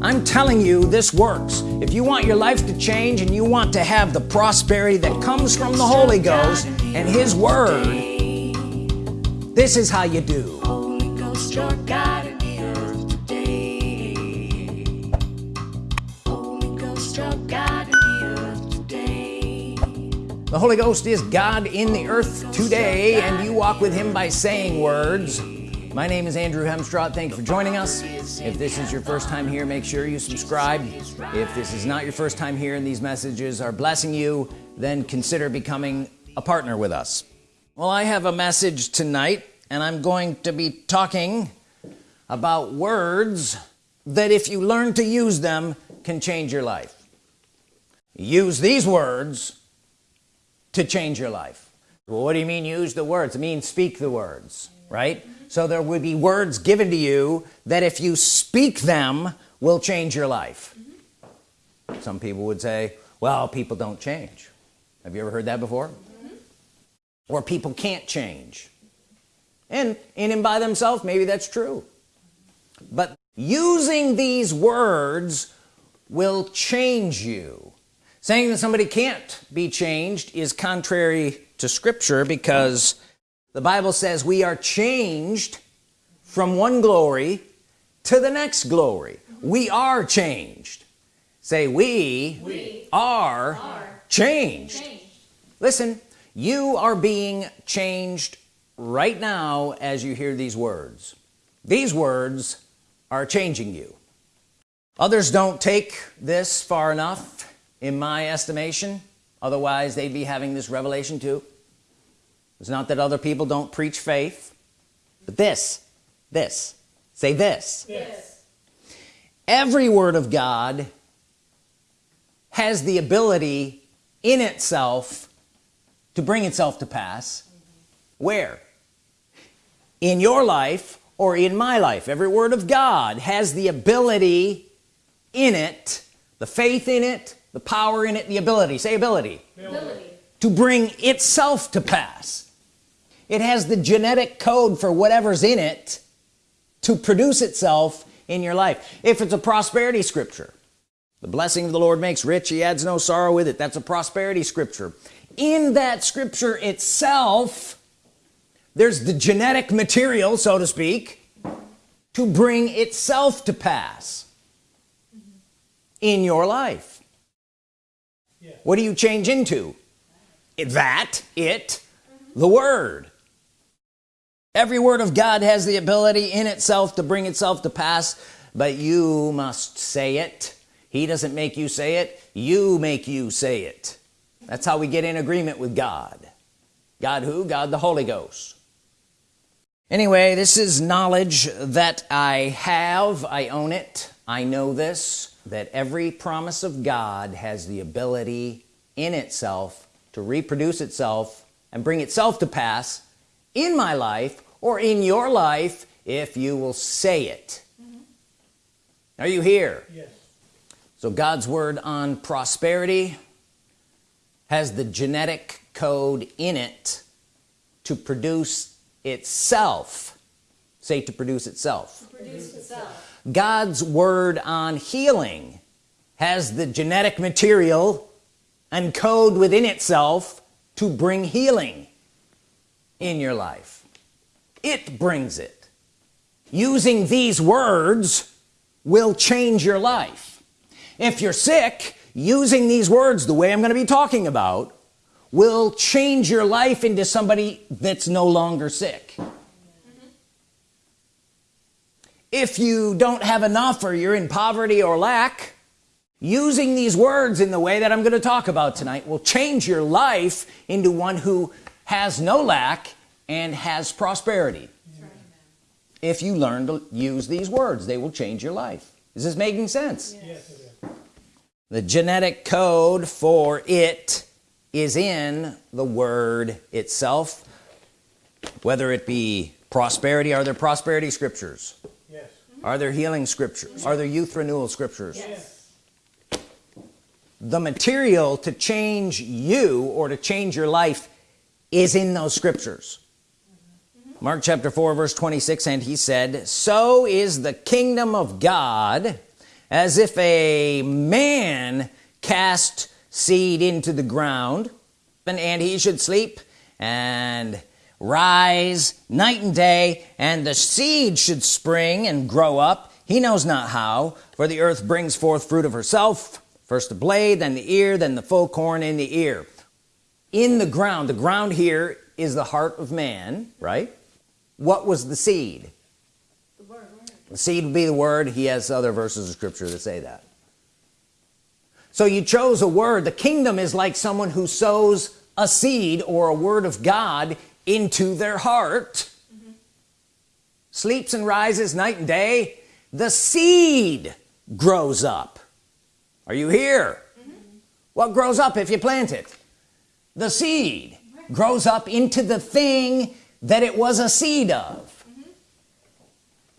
I'm telling you this works if you want your life to change and you want to have the prosperity that comes from the Holy Ghost and his word this is how you do Holy Ghost, your God in the. Holy Ghost, your God in the earth today. The Holy Ghost is God in the earth today and you walk with him by saying words my name is Andrew Hemstraw thank you for joining us. If this is your first time here make sure you subscribe. If this is not your first time here and these messages are blessing you then consider becoming a partner with us. Well I have a message tonight and I'm going to be talking about words that if you learn to use them can change your life. Use these words to change your life. Well, what do you mean use the words? It means speak the words right so there would be words given to you that if you speak them will change your life. Mm -hmm. some people would say well people don't change. Have you ever heard that before? Mm -hmm. or people can't change. And in and by themselves maybe that's true. But using these words will change you. Saying that somebody can't be changed is contrary to scripture because the Bible says we are changed from one glory to the next glory. We are changed. Say we, we are, are changed. changed. Listen you are being changed right now as you hear these words. These words are changing you. Others don't take this far enough in my estimation. Otherwise they'd be having this revelation too it's not that other people don't preach faith but this this say this yes. every word of God has the ability in itself to bring itself to pass mm -hmm. where in your life or in my life every word of God has the ability in it the faith in it the power in it the ability say ability, ability. to bring itself to pass it has the genetic code for whatever's in it to produce itself in your life. If it's a prosperity scripture the blessing of the Lord makes rich he adds no sorrow with it. That's a prosperity scripture. In that scripture itself there's the genetic material so to speak to bring itself to pass in your life. Yeah. what do you change into? That it the word every word of God has the ability in itself to bring itself to pass but you must say it. He doesn't make you say it you make you say it. That's how we get in agreement with God. God who? God the Holy Ghost. Anyway this is knowledge that I have. I own it. I know this that every promise of God has the ability in itself to reproduce itself and bring itself to pass in my life or in your life if you will say it. Mm -hmm. are you here? Yes. So God's word on prosperity has the genetic code in it to produce itself. Say to produce itself, to produce itself. God's word on healing has the genetic material and code within itself to bring healing in your life. It brings it. Using these words will change your life. If you're sick using these words the way I'm going to be talking about will change your life into somebody that's no longer sick. If you don't have enough or you're in poverty or lack using these words in the way that I'm going to talk about tonight will change your life into one who has no lack and has prosperity right. if you learn to use these words they will change your life is this making sense yes. the genetic code for it is in the word itself whether it be prosperity are there prosperity scriptures yes. are there healing scriptures yes. are there youth renewal scriptures yes. the material to change you or to change your life is in those scriptures. Mark chapter 4 verse 26 and he said so is the kingdom of God as if a man cast seed into the ground and, he should sleep and rise night and day and the seed should spring and grow up. He knows not how for the earth brings forth fruit of herself first the blade then the ear then the full corn in the ear in the ground. The ground here is the heart of man right? What was the seed? The, word. the seed would be the word. He has other verses of scripture that say that. So you chose a word. The kingdom is like someone who sows a seed or a word of God into their heart. Mm -hmm. sleeps and rises night and day. The seed grows up. Are you here? Mm -hmm. what grows up if you plant it the seed grows up into the thing that it was a seed of. Mm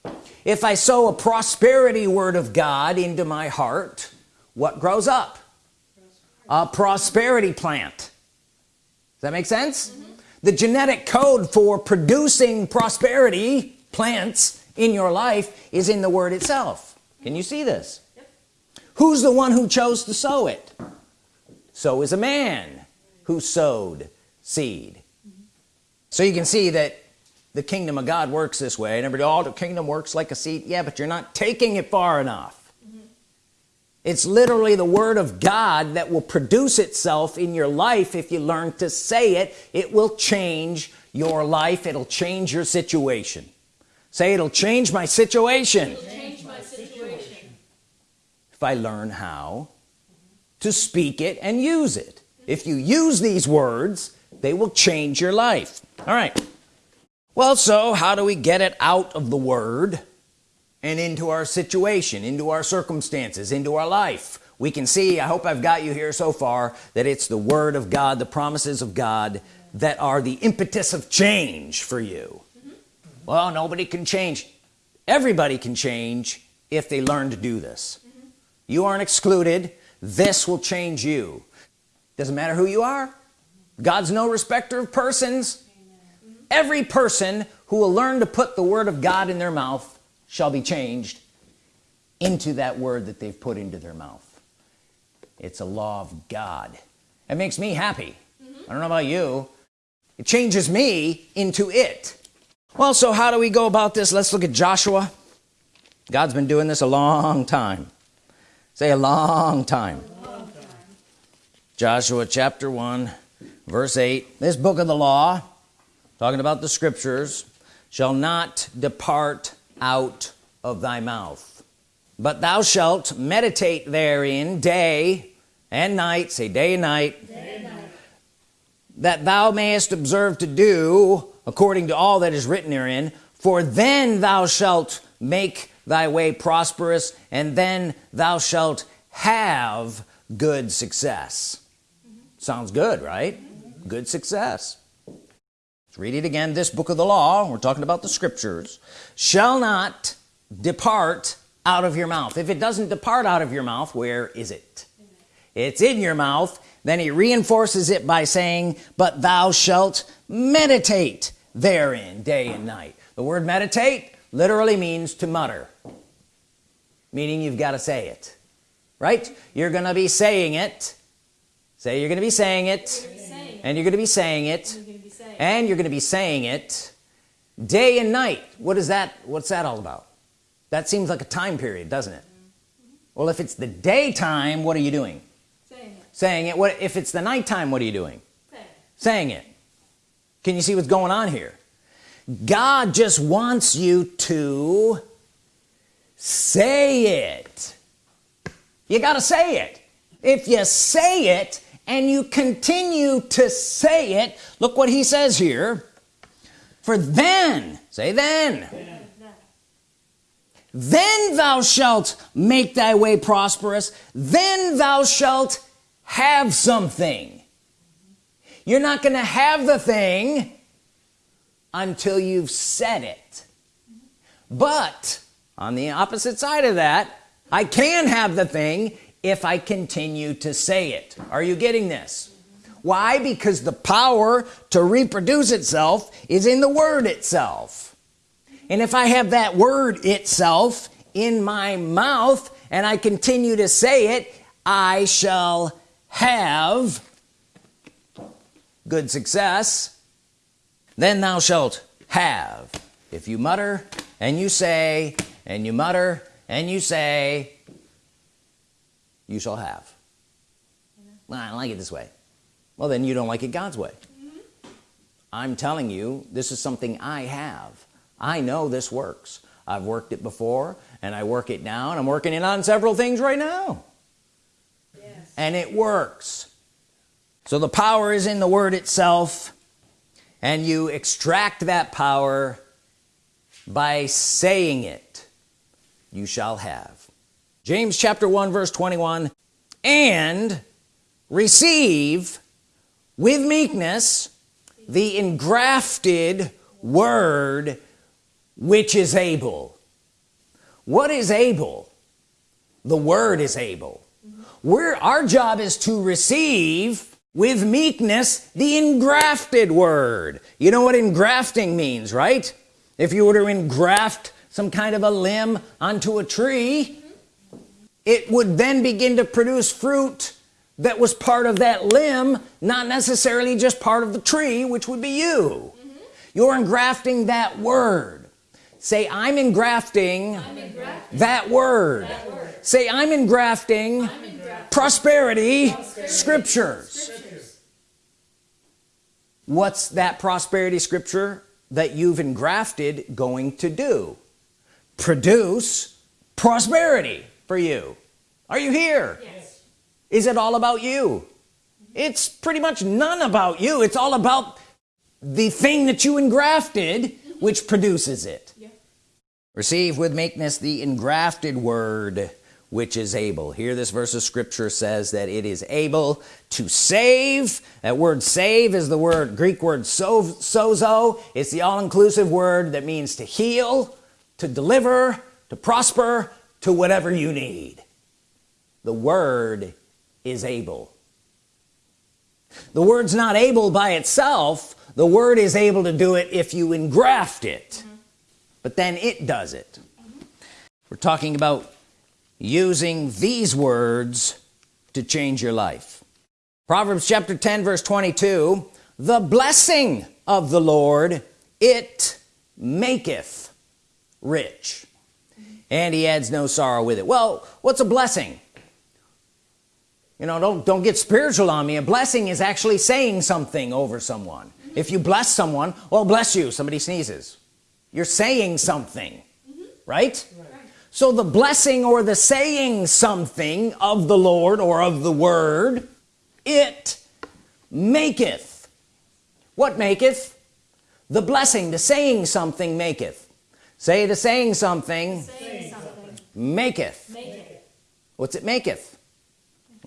-hmm. if I sow a prosperity word of God into my heart what grows up? A prosperity plant. Does that make sense? Mm -hmm. the genetic code for producing prosperity plants in your life is in the word itself. Can you see this? Yep. who's the one who chose to sow it? So is a man who sowed seed. Mm -hmm. so you can see that the kingdom of God works this way. And everybody oh the kingdom works like a seed. Yeah but you're not taking it far enough. It's literally the Word of God that will produce itself in your life. If you learn to say it it will change your life. It'll change your situation. Say it'll change my situation, change my situation. if I learn how to speak it and use it if you use these words they will change your life. All right. Well so how do we get it out of the Word and into our situation into our circumstances into our life? We can see I hope I've got you here so far that it's the Word of God the promises of God that are the impetus of change for you. Mm -hmm. well nobody can change. Everybody can change if they learn to do this. Mm -hmm. you aren't excluded. This will change you doesn't matter who you are. God's no respecter of persons. Every person who will learn to put the Word of God in their mouth shall be changed into that word that they've put into their mouth. It's a law of God. It makes me happy. Mm -hmm. I don't know about you. It changes me into it. Well so how do we go about this? Let's look at Joshua. God's been doing this a long time. Say a long time, a long time. Joshua chapter 1 verse 8 this book of the law talking about the scriptures shall not depart out of thy mouth but thou shalt meditate therein day and night say day and night, day and night. that thou mayest observe to do according to all that is written therein for then thou shalt make thy way prosperous and then thou shalt have good success. Sounds good right? Good success. Let's read it again. This book of the law we're talking about the scriptures shall not depart out of your mouth. If it doesn't depart out of your mouth where is it? It's in your mouth. Then he reinforces it by saying but thou shalt meditate therein day and night. The word meditate literally means to mutter meaning you've got to say it right? You're gonna be saying it say you're gonna be saying it. And you're gonna be saying it. And you're gonna be saying it. Day and night. What is that what's that all about? That seems like a time period doesn't it? Mm -hmm. well if it's the daytime what are you doing? Saying it. Saying it. What if it's the nighttime what are you doing? Saying it. saying it. Can you see what's going on here? God just wants you to say it. You got to say it. If you say it and you continue to say it. Look what he says here. For then say then. Then, then thou shalt make thy way prosperous. Then thou shalt have something. You're not gonna have the thing until you've said it. But on the opposite side of that I can have the thing if I continue to say it. Are you getting this? Why? Because the power to reproduce itself is in the word itself. And if I have that word itself in my mouth and I continue to say it I shall have good success. Then thou shalt have. If you mutter and you say and you mutter and you say you shall have. Well, I don't like it this way. Well then you don't like it God's way. Mm -hmm. I'm telling you this is something I have. I know this works. I've worked it before and I work it now and I'm working it on several things right now. Yes. and it works. So the power is in the word itself and you extract that power by saying it you shall have James chapter 1 verse 21 and receive with meekness the engrafted word which is able. What is able? The word is able. Where our job is to receive with meekness the engrafted word. You know what engrafting means right? If you were to engraft some kind of a limb onto a tree it would then begin to produce fruit that was part of that limb not necessarily just part of the tree which would be you mm -hmm. you're engrafting that word say I'm engrafting, I'm engrafting that, word. that, word. say I'm engrafting, I'm engrafting. prosperity, prosperity. Scriptures. scriptures what's that prosperity scripture that you've engrafted going to do produce prosperity for you are you here? Yes. is it all about you? Mm-hmm. It's pretty much none about you. It's all about the thing that you engrafted mm-hmm. which produces it. Yeah. receive with meekness the engrafted word which is able. Here this verse of scripture says that it is able to save. That word save is the word Greek word so, sozo. It's the all-inclusive word that means to heal to deliver to prosper to whatever you need the word is able. The word's not able by itself. The word is able to do it if you engraft it. Mm -hmm. but then it does it. Mm -hmm. we're talking about using these words to change your life. Proverbs chapter 10 verse 22 the blessing of the Lord it maketh rich. And he adds no sorrow with it. Well what's a blessing you know don't don't get spiritual on me. A blessing is actually saying something over someone. If you bless someone well bless you. Somebody sneezes. You're saying something mm -hmm. right? right? So the blessing or the saying something of the Lord or of the Word it maketh. What maketh? The blessing the saying something maketh. Say the saying something, saying something. Maketh. maketh. What's it maketh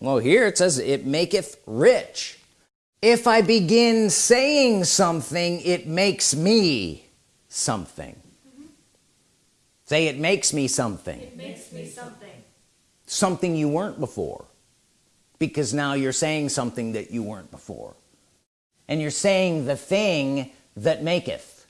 well here it says it maketh rich. If I begin saying something it makes me something. Say it makes me something. It makes me something. Something you weren't before. Because now you're saying something that you weren't before. And you're saying the thing that maketh.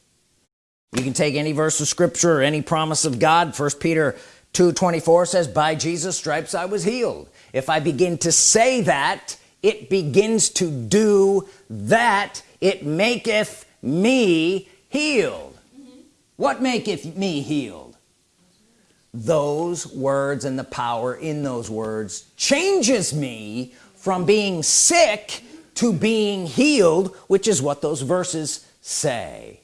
You can take any verse of scripture or any promise of God. First Peter 2 24 says by Jesus stripes I was healed. If I begin to say that it begins to do that. It maketh me healed. Mm -hmm. what maketh me healed? Those words and the power in those words changes me from being sick to being healed which is what those verses say.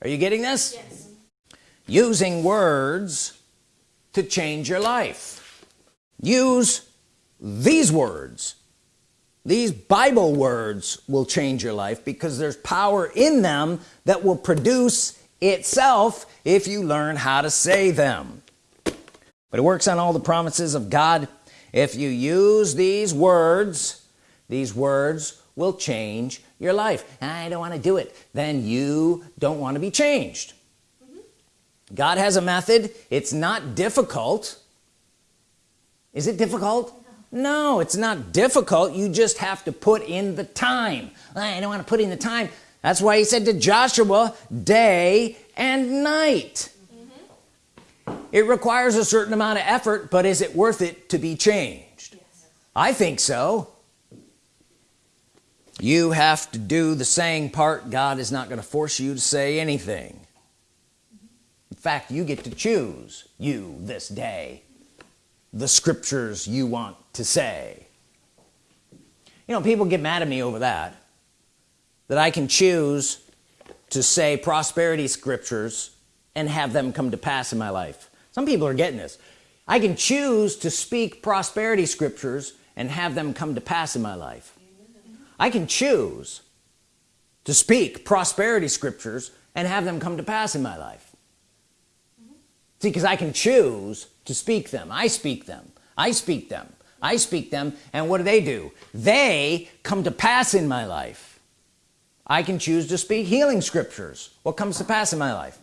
Are you getting this? Yes. using words to change your life. Use these words. These Bible words will change your life because there's power in them that will produce itself if you learn how to say them. But it works on all the promises of God. If you use these words these words will change your life. I don't want to do it. Then you don't want to be changed. God has a method. It's not difficult. Is it difficult? No it's not difficult. You just have to put in the time. I don't want to put in the time. That's why he said to Joshua day and night. Mm-hmm. It requires a certain amount of effort but is it worth it to be changed? Yes. I think so. You have to do the saying part God is not going to force you to say anything in fact you get to choose you this day. The scriptures you want to say. You know people get mad at me over that that I can choose to say prosperity scriptures and have them come to pass in my life. Some people are getting this. I can choose to speak prosperity scriptures and have them come to pass in my life. I can choose to speak prosperity scriptures and have them come to pass in my life see because I can choose to speak them. I speak them. I speak them. I speak them and what do they do? They come to pass in my life. I can choose to speak healing scriptures. What comes to pass in my life?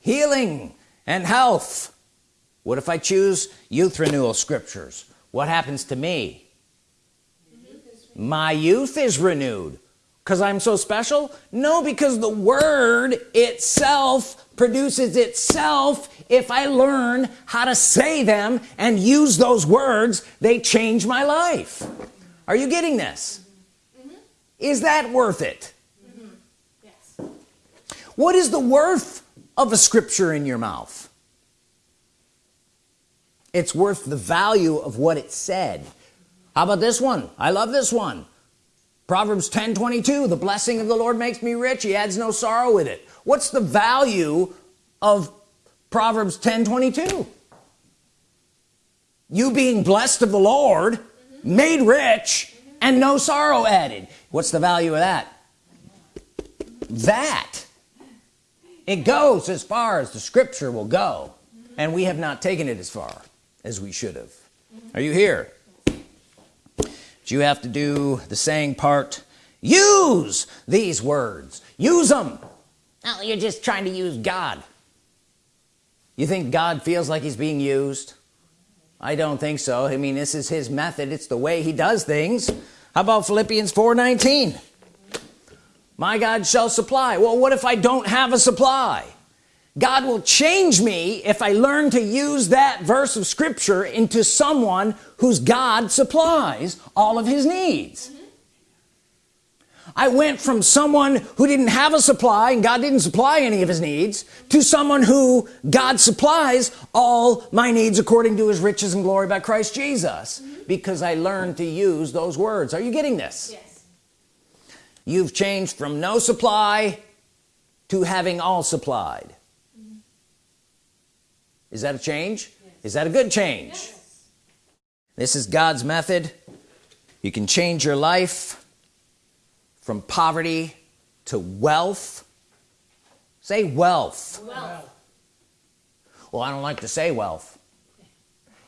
Healing and health. What if I choose youth renewal scriptures? What happens to me? My youth is renewed. Because I'm so special? No because the word itself produces itself if I learn how to say them and use those words they change my life. Are you getting this? Mm -hmm. is that worth it? Mm -hmm. yes. what is the worth of a scripture in your mouth? It's worth the value of what it said. How about this one? I love this one Proverbs 10 22 the blessing of the Lord makes me rich. He adds no sorrow with it. What's the value of Proverbs 10 22 you being blessed of the Lord made rich and no sorrow added. What's the value of that? That it goes as far as the scripture will go and we have not taken it as far as we should have. Are you here you have to do the saying part. Use these words. Use them oh you're just trying to use God. You think God feels like he's being used? I don't think so. I mean this is his method. It's the way he does things. How about Philippians 4:19 my God shall supply. Well what if I don't have a supply God will change me if I learn to use that verse of Scripture into someone whose God supplies all of his needs mm -hmm. I went from someone who didn't have a supply and God didn't supply any of his needs to someone who God supplies all my needs according to his riches and glory by Christ Jesus mm -hmm. because I learned to use those words are you getting this yes you've changed from no supply to having all supplied is that a change yes. is that a good change yes. this is God's method you can change your life from poverty to wealth say wealth, wealth. well I don't like to say wealth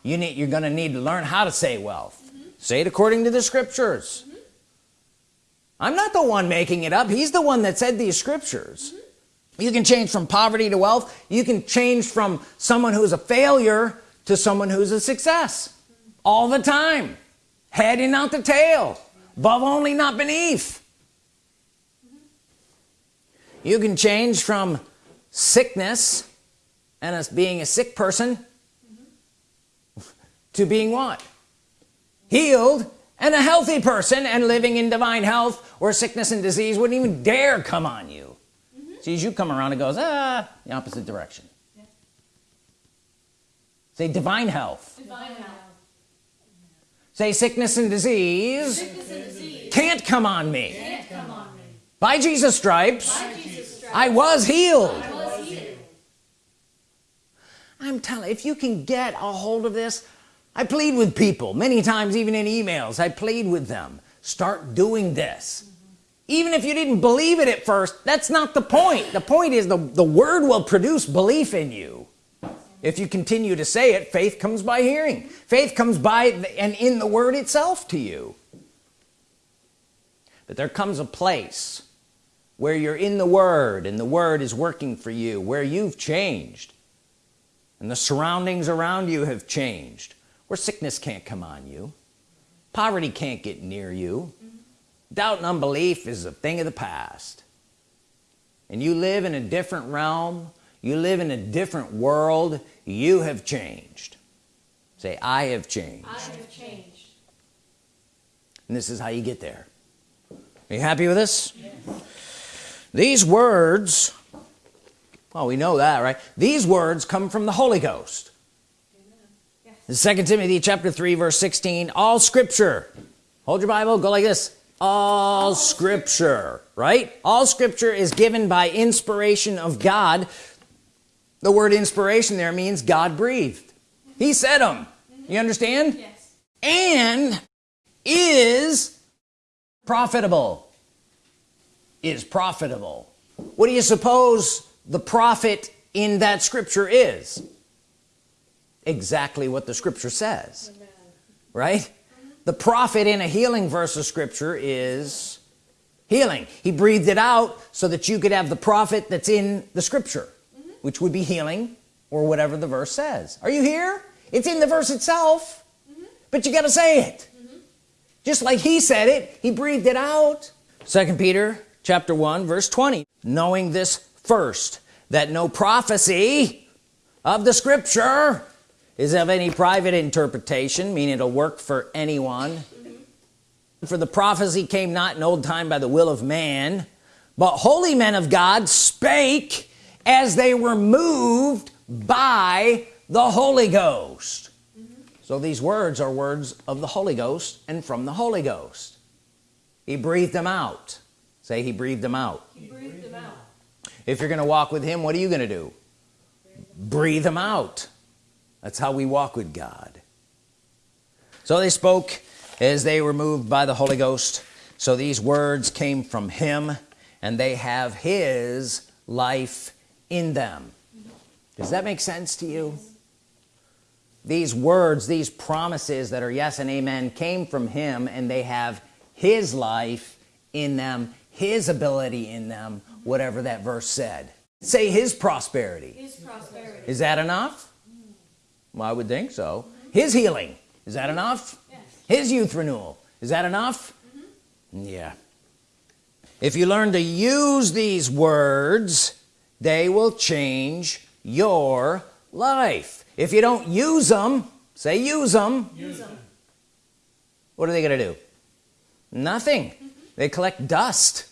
you need you're gonna need to learn how to say wealth mm -hmm. say it according to the scriptures mm -hmm. I'm not the one making it up he's the one that said these scriptures mm -hmm you can change from poverty to wealth. You can change from someone who's a failure to someone who's a success. All the time. Head and not the tail. Above only not beneath. You can change from sickness and as being a sick person to being what? Healed and a healthy person and living in divine health where sickness and disease wouldn't even dare come on you sees you come around and goes ah the opposite direction yeah. say divine health. divine health say sickness and disease, sickness and disease. Can't, come on me. can't come on me by Jesus stripes, by Jesus stripes I, was healed. I was healed I'm telling if you can get a hold of this I plead with people many times even in emails I plead with them start doing this even if you didn't believe it at first that's not the point. The point is the the word will produce belief in you. If you continue to say it faith comes by hearing. Faith comes by and in the word itself to you. But there comes a place where you're in the word and the word is working for you where you've changed and the surroundings around you have changed where sickness can't come on you. Poverty can't get near you doubt and unbelief is a thing of the past. And you live in a different realm. You live in a different world. You have changed. Say I have changed. I have changed. and this is how you get there. Are you happy with this? These words well we know that right? These words come from the Holy Ghost. Yes. second Timothy chapter 3 verse 16 all scripture hold your Bible go like this all scripture right? All scripture is given by inspiration of God. The word inspiration there means God breathed. He said them you understand? Yes. and is profitable. Is profitable. What do you suppose the profit in that scripture is? Exactly what the scripture says right the profit in a healing verse of scripture is healing. He breathed it out so that you could have the profit that's in the scripture which would be healing or whatever the verse says. Are you here? It's in the verse itself but you got to say it. Just like he said it he breathed it out. Second Peter chapter 1 verse 20 knowing this first that no prophecy of the scripture is of any private interpretation meaning it'll work for anyone. For the prophecy came not in old time by the will of man but holy men of God spake as they were moved by the Holy Ghost. So these words are words of the Holy Ghost and from the Holy Ghost. He breathed them out. Say he breathed them out. He breathed them out. if you're gonna walk with him what are you gonna do? Breathe them out that's how we walk with God. So they spoke as they were moved by the Holy Ghost. So these words came from him and they have his life in them. Does that make sense to you? These words these promises that are yes and amen came from him and they have his life in them his ability in them whatever that verse said. Say his prosperity. His prosperity. is that enough well, I would think so. His healing. Is that enough? Yes. his youth renewal. Is that enough? Mm-hmm. Yeah. If you learn to use these words they will change your life. If you don't use them say use them Use them. what are they gonna do? Nothing. Mm-hmm. They collect dust.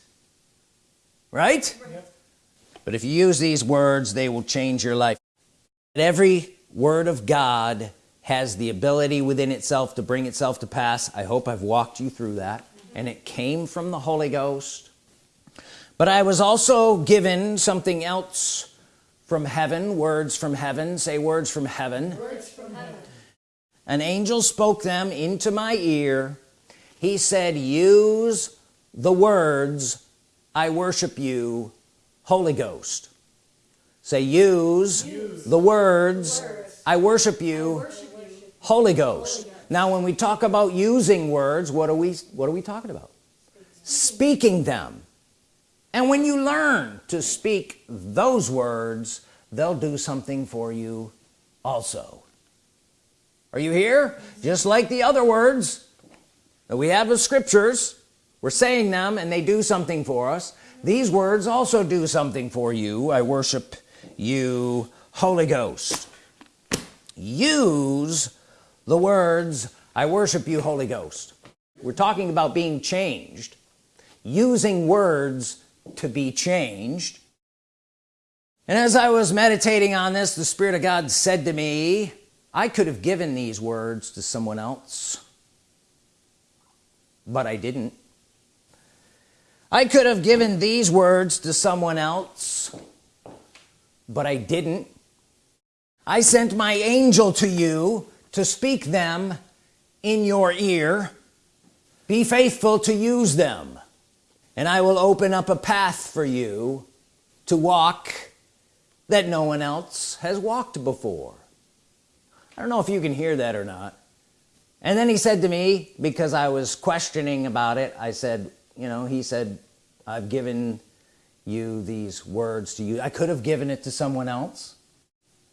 Right? Yep. but if you use these words they will change your life. Every word of God has the ability within itself to bring itself to pass. I hope I've walked you through that. And it came from the Holy Ghost. But I was also given something else from heaven. Words from heaven. Say words from heaven. Words from heaven. an angel spoke them into my ear. He said use the words I worship you Holy Ghost say use, the words, I worship you Worship you. Holy Ghost. Now when we talk about using words what are we what are we talking about? Speaking them. And when you learn to speak those words they'll do something for you also. Are you here? Just like the other words that we have of scriptures we're saying them and they do something for us. These words also do something for you. I worship you Holy Ghost use the words I worship you Holy Ghost. We're talking about being changed using words to be changed. And as I was meditating on this the Spirit of God said to me I could have given these words to someone else but I didn't. I could have given these words to someone else but I didn't. I sent my angel to you to speak them in your ear. Be faithful to use them and I will open up a path for you to walk that no one else has walked before. I don't know if you can hear that or not. And then he said to me because I was questioning about it I said you know he said I've given you these words to you. I could have given it to someone else.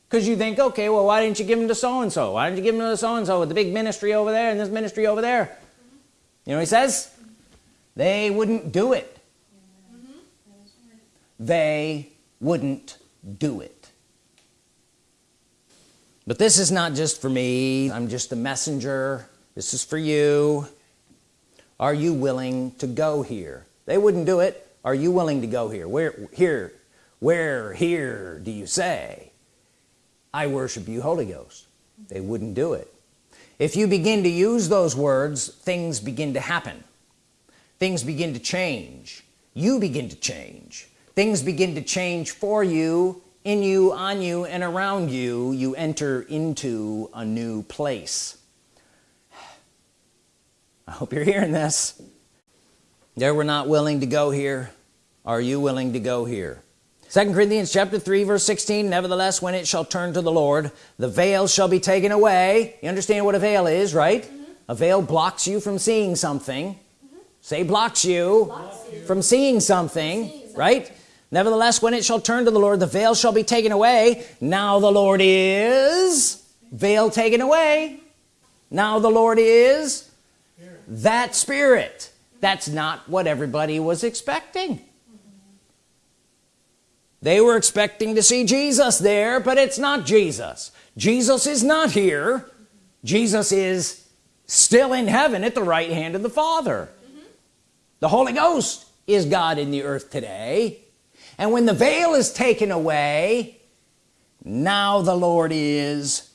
Because you think okay well why didn't you give them to so-and-so? Why didn't you give them to so-and-so with the big ministry over there and this ministry over there? You know he says? They wouldn't do it. They wouldn't do it. But this is not just for me. I'm just a messenger. This is for you. Are you willing to go here? They wouldn't do it are you willing to go here? Where here where here do you say? I worship you Holy Ghost. They wouldn't do it. If you begin to use those words things begin to happen. Things begin to change. You begin to change. Things begin to change for you in you on you and around you. You enter into a new place. I hope you're hearing this there we're not willing to go here. Are you willing to go here? Second Corinthians chapter 3 verse 16 nevertheless when it shall turn to the Lord the veil shall be taken away. You understand what a veil is right? Mm -hmm. a veil blocks you from seeing something. Mm -hmm. say blocks you, blocks you, from seeing something, seeing something. right? Nevertheless when it shall turn to the Lord the veil shall be taken away. Now the Lord is veil taken away. Now the Lord is that spirit that's not what everybody was expecting they were expecting to see Jesus there but it's not Jesus Jesus is not here Jesus is still in heaven at the right hand of the Father mm -hmm. the Holy Ghost is God in the earth today and when the veil is taken away now the Lord is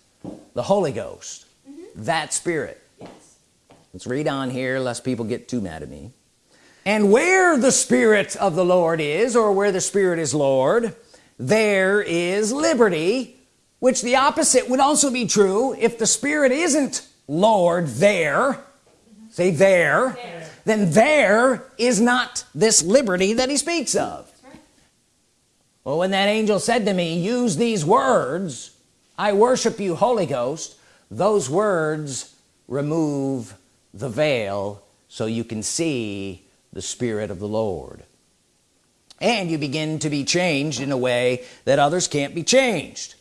the Holy Ghost mm -hmm. that spirit let's read on here lest people get too mad at me and where the Spirit of the Lord is or where the Spirit is Lord there is liberty which the opposite would also be true if the Spirit isn't Lord there say there, there. then there is not this liberty that he speaks of well when that angel said to me use these words I worship you Holy Ghost those words remove the veil so you can see the Spirit of the Lord. And you begin to be changed in a way that others can't be changed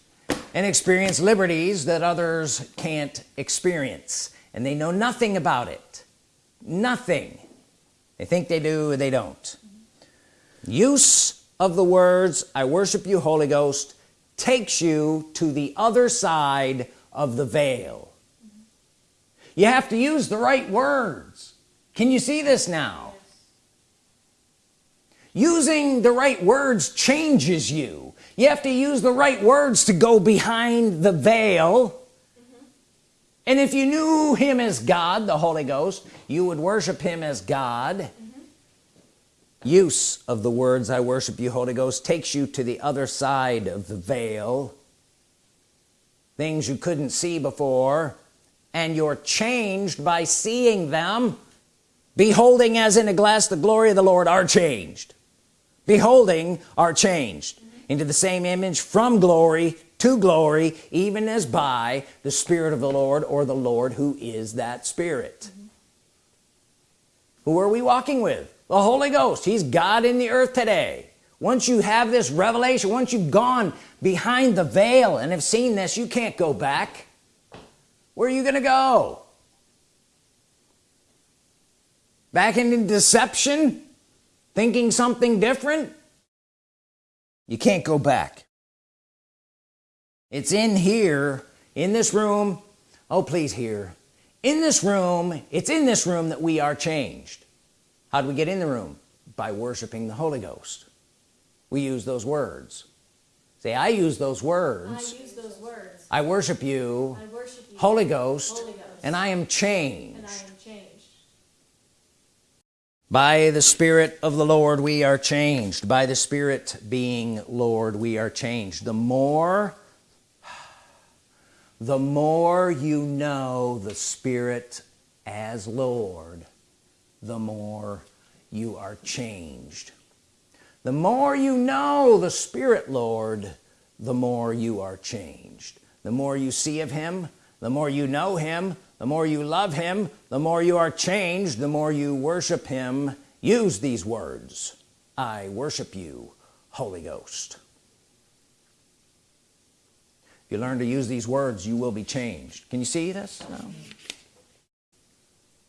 and experience liberties that others can't experience. And they know nothing about it. Nothing. They think they do they don't. Use of the words I worship you Holy Ghost takes you to the other side of the veil you have to use the right words. Can you see this now? Using the right words changes you. You have to use the right words to go behind the veil. Mm -hmm. and if you knew him as God the Holy Ghost you would worship him as God. Mm -hmm. use of the words I worship you Holy Ghost takes you to the other side of the veil. Things you couldn't see before and you're changed by seeing them. Beholding as in a glass the glory of the Lord are changed. Beholding are changed into the same image from glory to glory even as by the Spirit of the Lord or the Lord who is that Spirit. Who are we walking with? The Holy Ghost. He's God in the earth today. Once you have this revelation once you've gone behind the veil and have seen this you can't go back where are you gonna go? Back into deception? Thinking something different? You can't go back. It's in here in this room. Oh please here. In this room it's in this room that we are changed. How do we get in the room? By worshiping the Holy Ghost. We use those words. Say I use those words I, use those words. I, worship, you, I worship you Holy Ghost, Holy Ghost and I am changed. by the Spirit of the Lord we are changed. By the Spirit being Lord we are changed. The more the more you know the Spirit as Lord the more you are changed. The more you know the Spirit Lord the more you are changed the more you see of him the more you know him the more you love him the more you are changed the more you worship him. Use these words. I worship you Holy Ghost. If you learn to use these words you will be changed. Can you see this? No.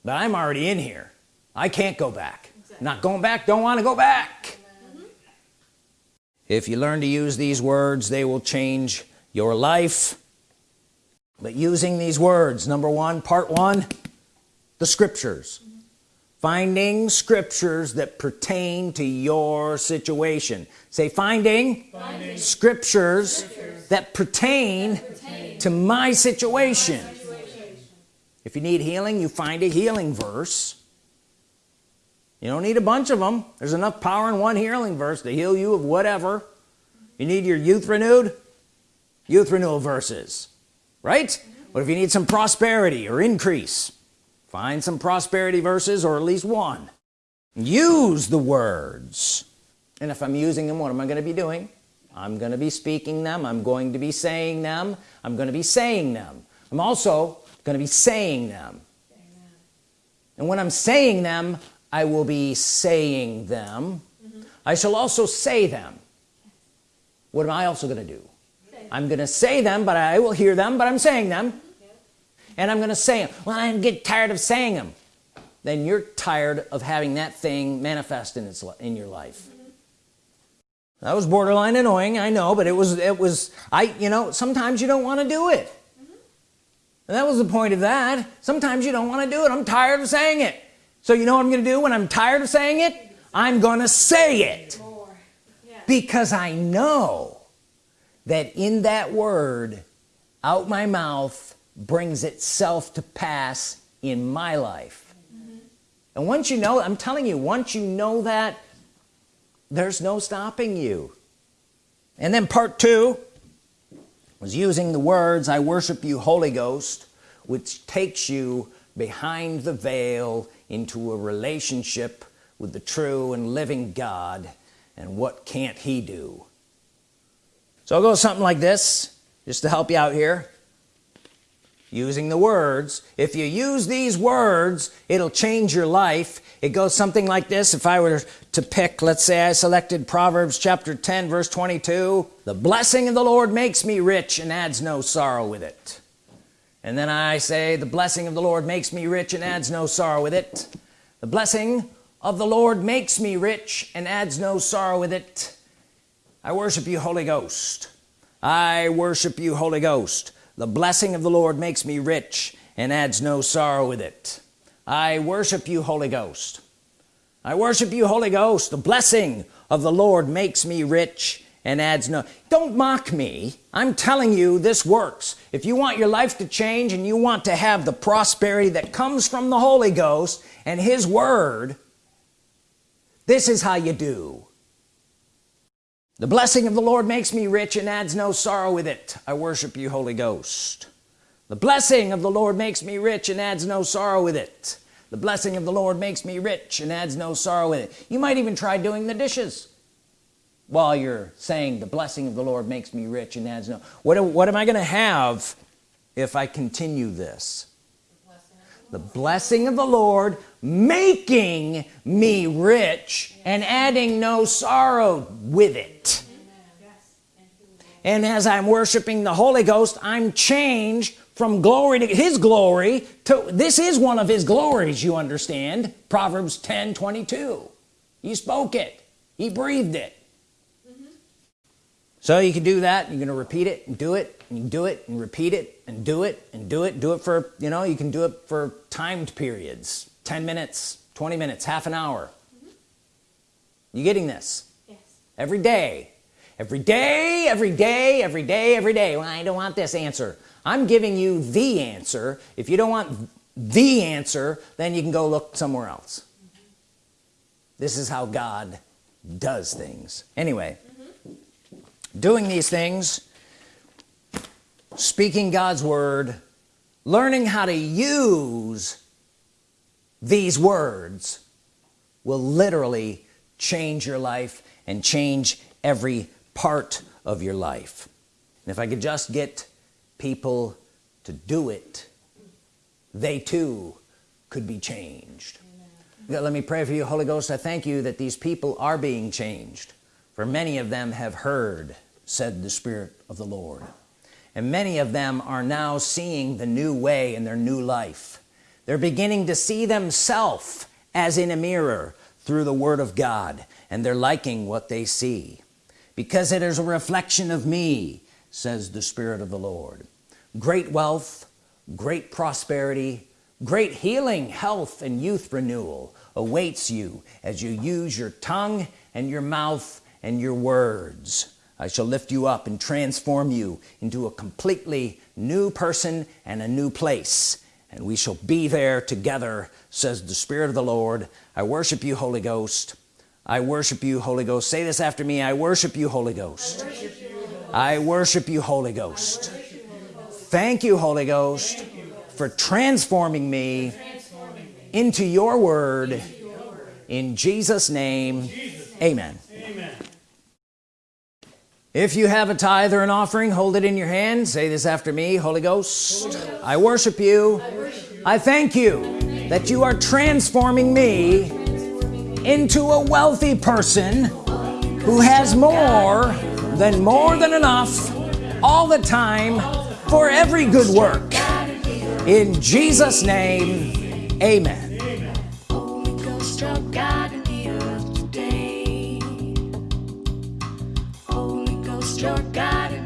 but I'm already in here. I can't go back. Exactly. not going back don't want to go back. Mm -hmm. if you learn to use these words they will change your life but using these words number one part one the scriptures. Finding scriptures that pertain to your situation. Say finding, finding. Scriptures, scriptures, that pertain, that pertain to my situation. my situation. If you need healing you find a healing verse. You don't need a bunch of them there's enough power in one healing verse to heal you of whatever. You need your youth renewed? Youth renewal verses right? What if you need some prosperity or increase find some prosperity verses or at least one. Use the words. And if I'm using them what am I going to be doing? I'm going to be speaking them. I'm going to be saying them. I'm going to be saying them. I'm also going to be saying them. Amen. and when I'm saying them I will be saying them. Mm -hmm. I shall also say them. What am I also going to do I'm gonna say them but I will hear them but I'm saying them. And I'm gonna say them well I get tired of saying them then you're tired of having that thing manifest in its in your life. That was borderline annoying I know but it was it was I you know sometimes you don't want to do it. And that was the point of that. Sometimes you don't want to do it. I'm tired of saying it. So you know what I'm gonna do when I'm tired of saying it? I'm gonna say it. Because I know that in that word out my mouth brings itself to pass in my life. Mm -hmm. and once you know I'm telling you once you know that there's no stopping you. And then part two was using the words I worship you Holy Ghost which takes you behind the veil into a relationship with the true and living God. And what can't he do so I'll go something like this just to help you out here. Using the words. If you use these words it'll change your life. It goes something like this. If I were to pick let's say I selected Proverbs chapter 10 verse 22 the blessing of the Lord makes me rich and adds no sorrow with it. And then I say the blessing of the Lord makes me rich and adds no sorrow with it. The blessing of the Lord makes me rich and adds no sorrow with it I worship you Holy Ghost. I worship you Holy Ghost. The blessing of the Lord makes me rich and adds no sorrow with it. I worship you Holy Ghost. I worship you Holy Ghost. The blessing of the Lord makes me rich and adds no don't mock me. I'm telling you this works. If you want your life to change and you want to have the prosperity that comes from the Holy Ghost and his Word this is how you do the blessing of the Lord makes me rich and adds no sorrow with it. I worship you Holy Ghost. The blessing of the Lord makes me rich and adds no sorrow with it. The blessing of the Lord makes me rich and adds no sorrow with it. You might even try doing the dishes while you're saying the blessing of the Lord makes me rich and adds no. What, what am I gonna have if I continue this the blessing of the Lord making me rich and adding no sorrow with it. And as I'm worshiping the Holy Ghost I'm changed from glory to his glory to this is one of his glories you understand. Proverbs 10 22 he spoke it. He breathed it. So you can do that. You're gonna repeat it and do it and you do it and repeat it and do it and do it. Do it for you know you can do it for timed periods 10 minutes 20 minutes half an hour. Mm -hmm. you getting this? Yes. Every day. Every day every day every day every day. Well, I don't want this answer. I'm giving you the answer. If you don't want the answer then you can go look somewhere else. Mm -hmm. this is how God does things. Anyway doing these things speaking God's Word learning how to use these words will literally change your life and change every part of your life. And if I could just get people to do it they too could be changed. Amen. let me pray for you Holy Ghost. I thank you that these people are being changed. For many of them have heard said the Spirit of the Lord and many of them are now seeing the new way in their new life. They're beginning to see themselves as in a mirror through the Word of God and they're liking what they see. Because it is a reflection of me says the Spirit of the Lord. Great wealth great prosperity great healing health and youth renewal awaits you as you use your tongue and your mouth and your words I shall lift you up and transform you into a completely new person and a new place. And we shall be there together says the Spirit of the Lord. I worship you Holy Ghost. I worship you Holy Ghost. Say this after me. I worship you Holy Ghost. I worship you Holy Ghost. Thank you Holy Ghost for transforming me into your word. in Jesus name. amen if you have a tithe or an offering hold it in your hand. Say this after me Holy Ghost. I worship you. I thank you that you are transforming me into a wealthy person who has more than more than enough all the time for every good work. In Jesus name amen your God.